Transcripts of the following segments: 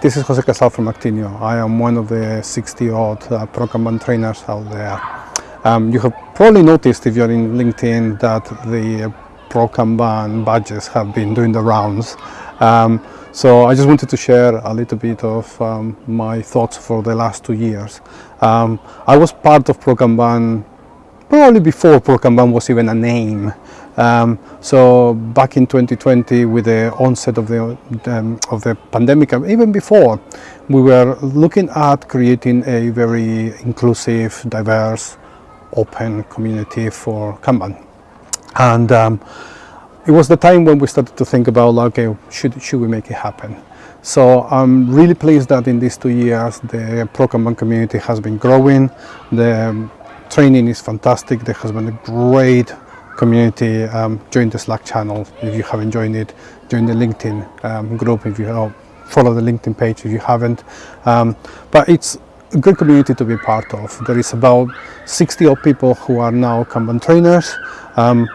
this is Jose Casal from Actineo. I am one of the 60 odd uh, Pro Kanban trainers out there. Um, you have probably noticed if you're in LinkedIn that the Pro Kanban badges have been doing the rounds. Um, so I just wanted to share a little bit of um, my thoughts for the last two years. Um, I was part of Pro Kanban probably before Pro Kanban was even a name. Um, so back in 2020, with the onset of the um, of the pandemic, even before, we were looking at creating a very inclusive, diverse, open community for Kanban, and um, it was the time when we started to think about, okay, should should we make it happen? So I'm really pleased that in these two years, the Pro Kanban community has been growing. The training is fantastic. There has been a great community. Um, join the Slack channel if you haven't joined it. Join the LinkedIn um, group if you follow the LinkedIn page if you haven't. Um, but it's a good community to be part of. There is about 60 odd people who are now Kanban trainers. Um,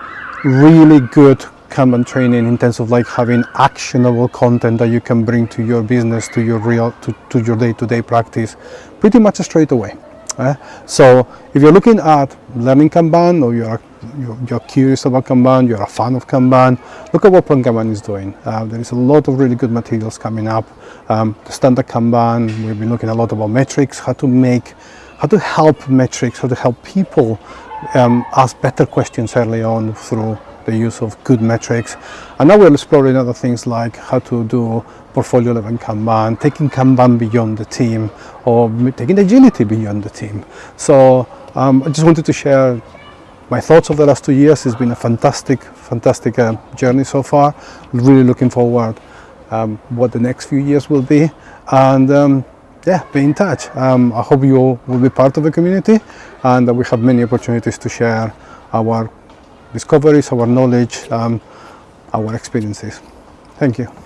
really good Kanban training in terms of like having actionable content that you can bring to your business, to your real, to, to your day-to-day -day practice, pretty much straight away. Uh, so if you're looking at learning Kanban or you're, you're, you're, curious about Kanban, you're a fan of Kanban, look at what Kanban is doing. Uh, there is a lot of really good materials coming up. Um, the standard Kanban, we've been looking a lot about metrics, how to make, how to help metrics, how to help people um, ask better questions early on through the use of good metrics. And now we're exploring other things like how to do portfolio level Kanban, taking Kanban beyond the team, or taking agility beyond the team. So um, I just wanted to share my thoughts of the last two years. It's been a fantastic, fantastic uh, journey so far. Really looking forward um, what the next few years will be. And um, yeah, be in touch. Um, I hope you all will be part of the community and that we have many opportunities to share our discoveries, our knowledge, um, our experiences. Thank you.